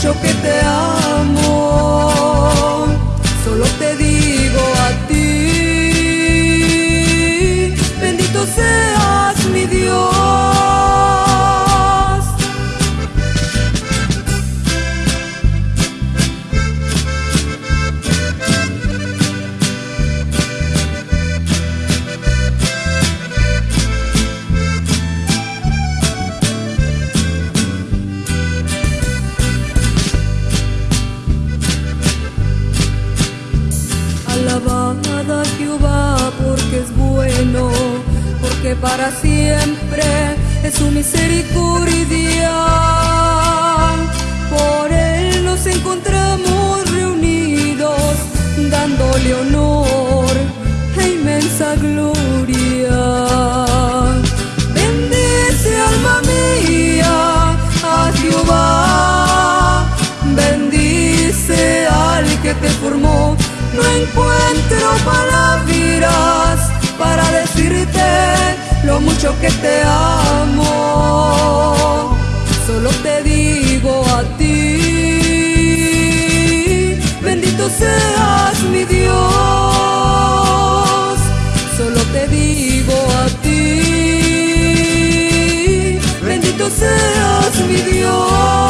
Alabada Jehová porque es dicho que te amo, solo te digo a ti, bendito seas mi Dios, solo te digo a ti, bendito seas mi Dios.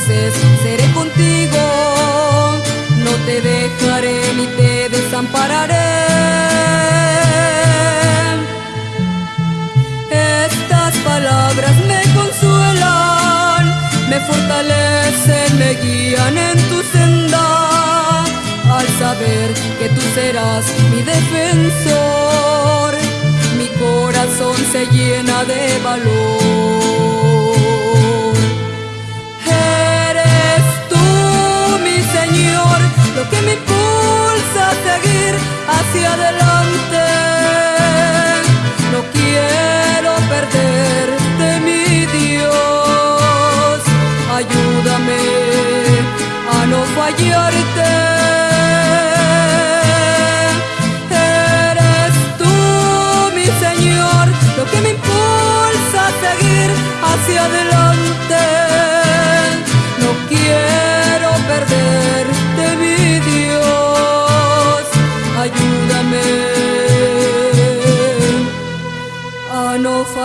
felices seré contigo. No te dejaré ni te desampararé. Estas palabras me consuelan, me fortalecen, me guían en tu senda. Al saber que tú serás mi defensor, mi corazón se llena de valor. Seguir hacia adelante.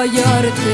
No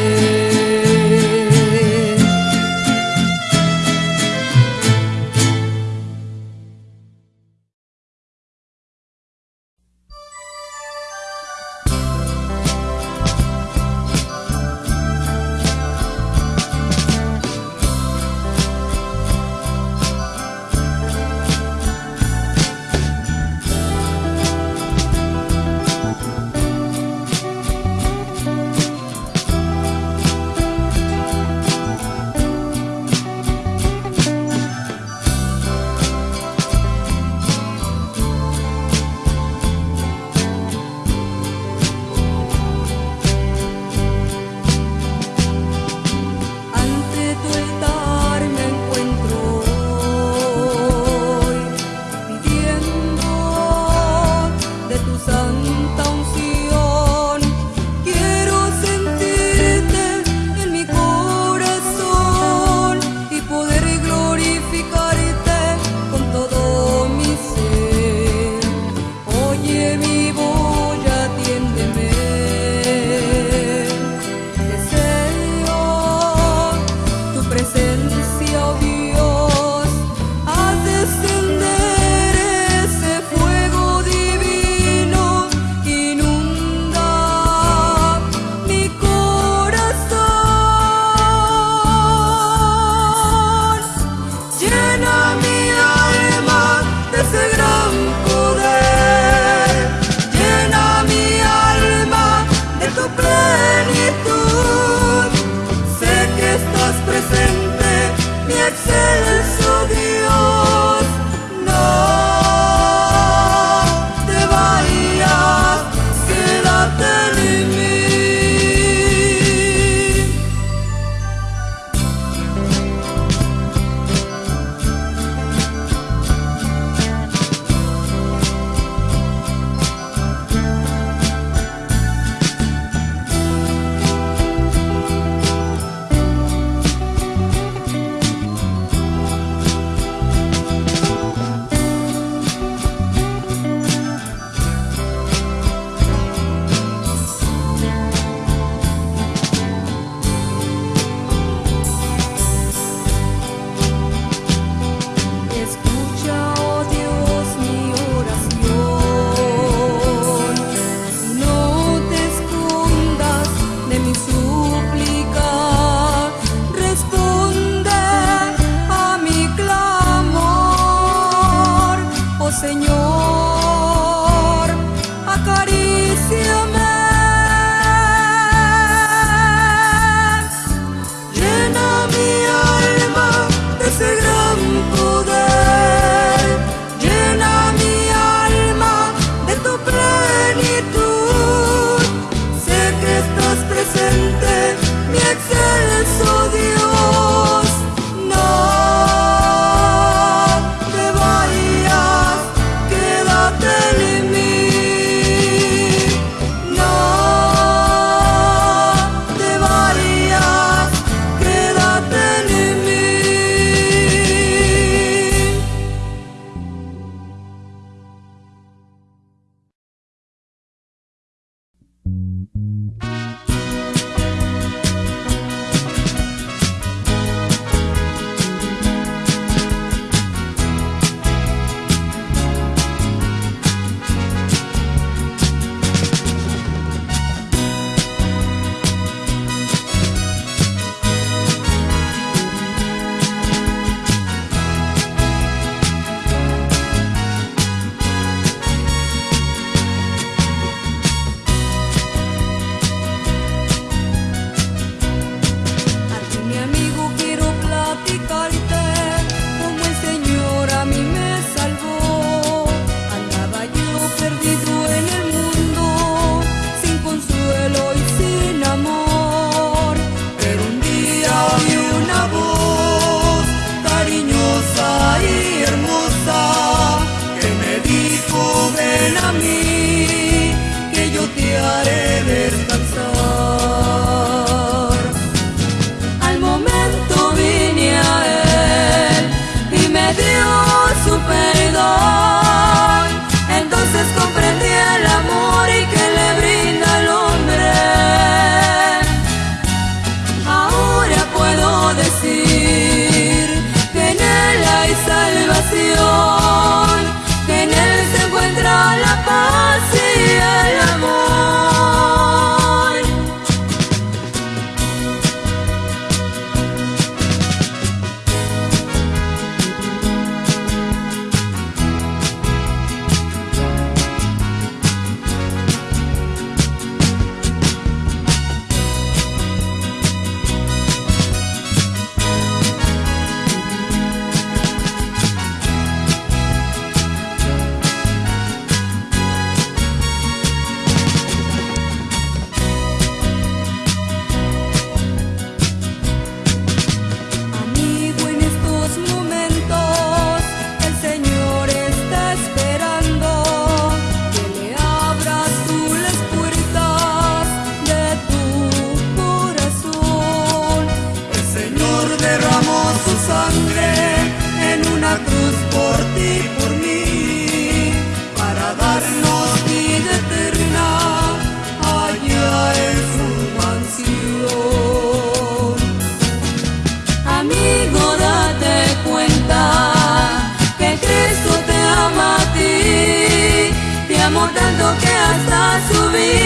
me.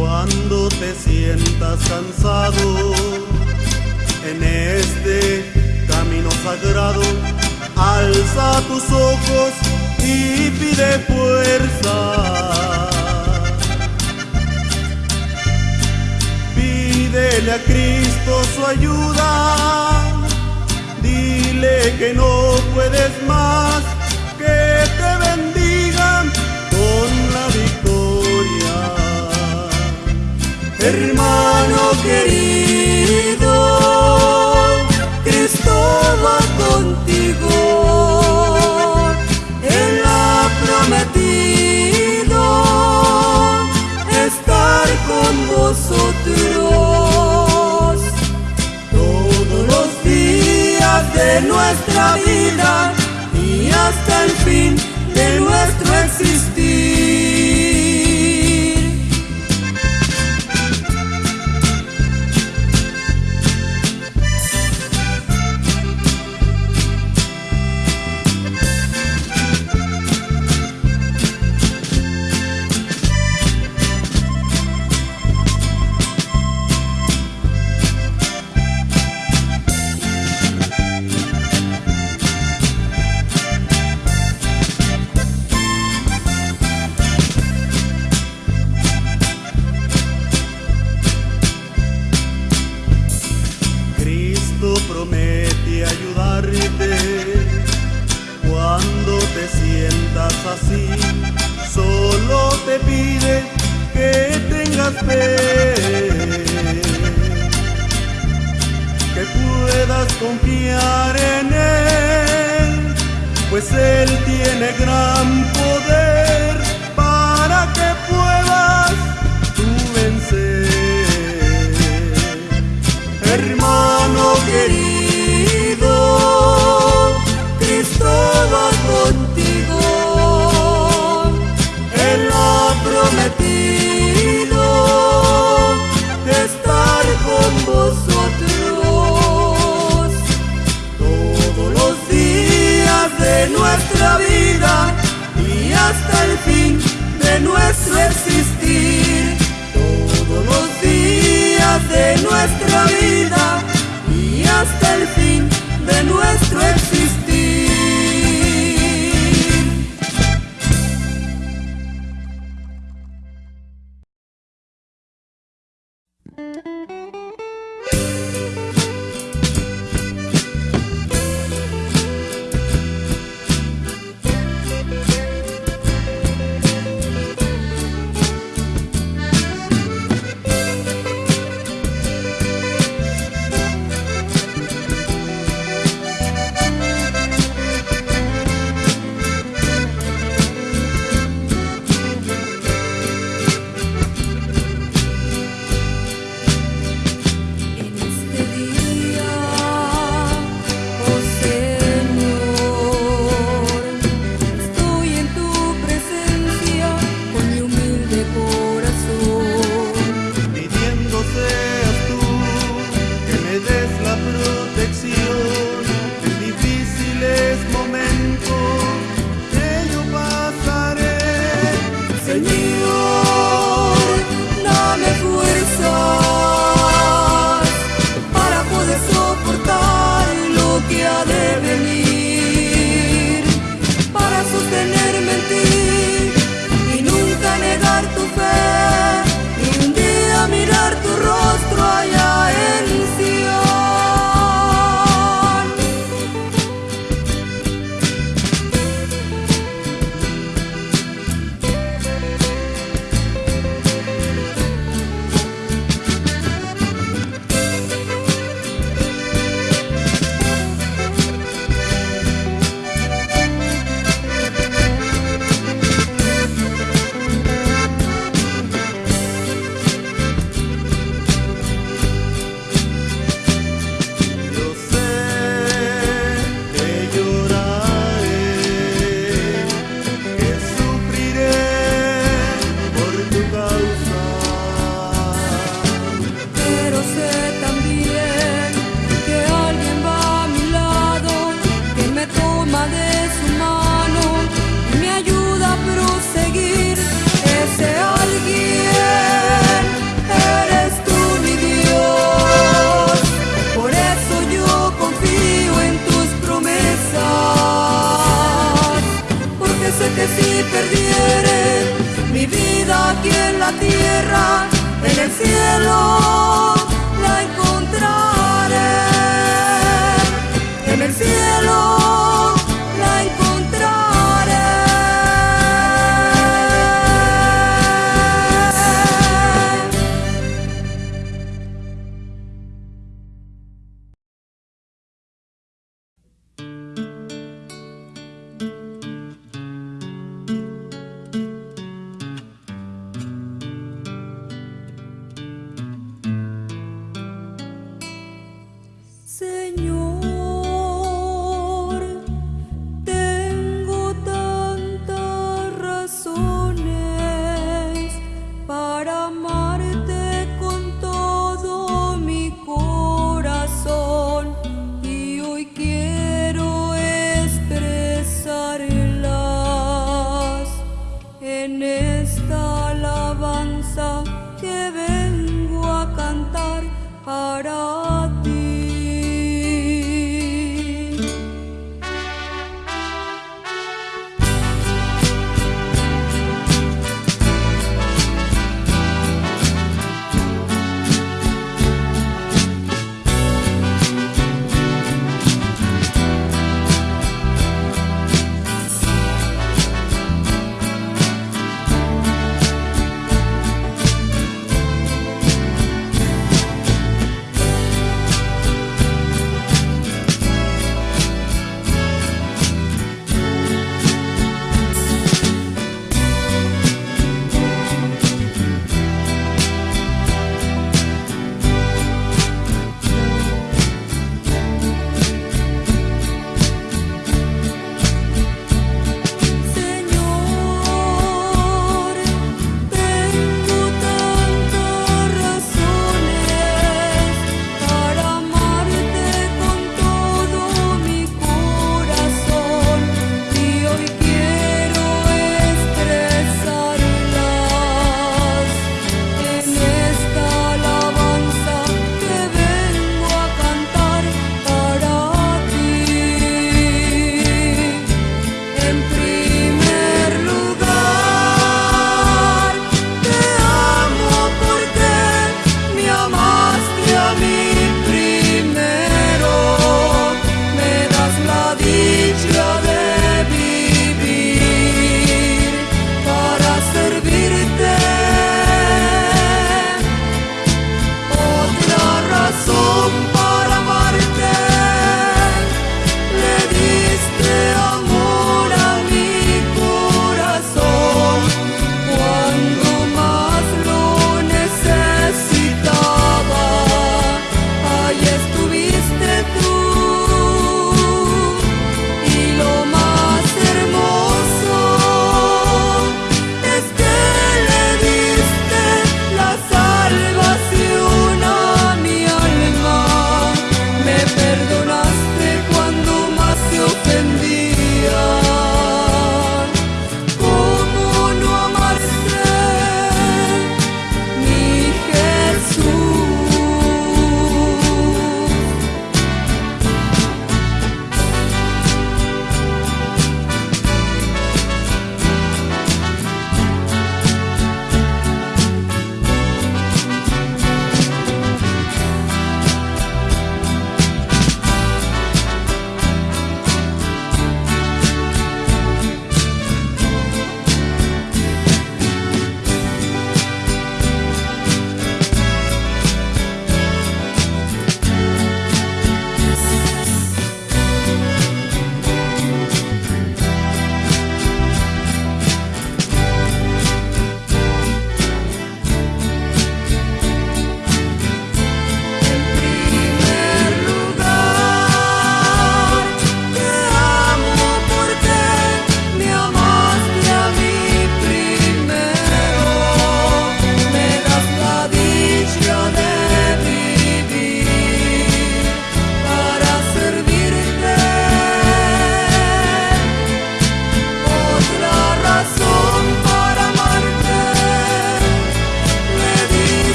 Cuando te sientas cansado en este camino sagrado, alza tus ojos y pide fuerza. Pídele a Cristo su ayuda, dile que no puedes más hermano querido, Cristo va contigo, Él ha prometido estar con vosotros todos los días de nuestra vida y hasta el fin de nuestro existir.